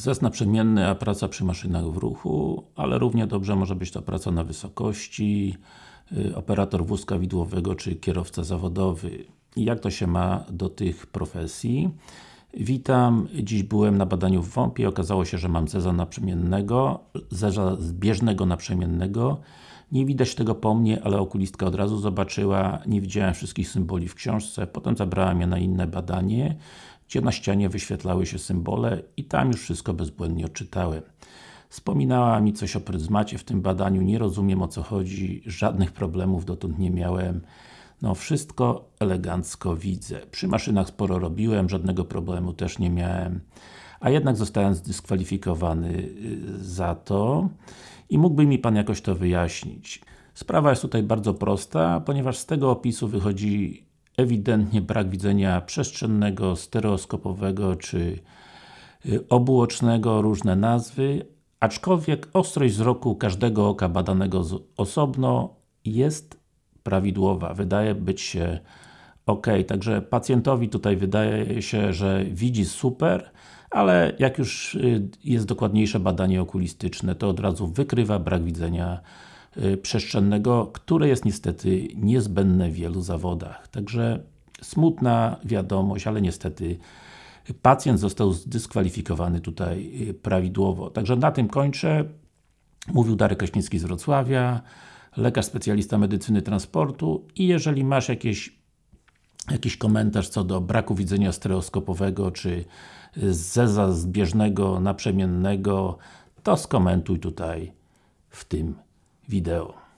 Zes naprzemienny, a praca przy maszynach w ruchu, ale równie dobrze może być to praca na wysokości, y, operator wózka widłowego, czy kierowca zawodowy. Jak to się ma do tych profesji? Witam, dziś byłem na badaniu w WOMP i okazało się, że mam zeza naprzemiennego, zeza zbieżnego naprzemiennego. Nie widać tego po mnie, ale okulistka od razu zobaczyła, nie widziałem wszystkich symboli w książce, potem zabrałem je na inne badanie, gdzie na ścianie wyświetlały się symbole i tam już wszystko bezbłędnie odczytałem. Wspominała mi coś o pryzmacie w tym badaniu, nie rozumiem o co chodzi, żadnych problemów dotąd nie miałem. No wszystko elegancko widzę. Przy maszynach sporo robiłem, żadnego problemu też nie miałem. A jednak zostałem zdyskwalifikowany y, za to i mógłby mi Pan jakoś to wyjaśnić. Sprawa jest tutaj bardzo prosta, ponieważ z tego opisu wychodzi ewidentnie brak widzenia przestrzennego, stereoskopowego czy y, obuocznego, różne nazwy, aczkolwiek ostrość wzroku każdego oka badanego osobno jest prawidłowa, wydaje być się ok. Także pacjentowi tutaj wydaje się, że widzi super, ale jak już y, jest dokładniejsze badanie okulistyczne, to od razu wykrywa brak widzenia y, przestrzennego, które jest niestety niezbędne w wielu zawodach. Także smutna wiadomość, ale niestety pacjent został zdyskwalifikowany tutaj y, prawidłowo. Także na tym kończę. Mówił Darek Kraśnicki z Wrocławia, lekarz specjalista medycyny transportu i jeżeli masz jakieś jakiś komentarz co do braku widzenia stereoskopowego, czy zeza zbieżnego, naprzemiennego, to skomentuj tutaj w tym wideo.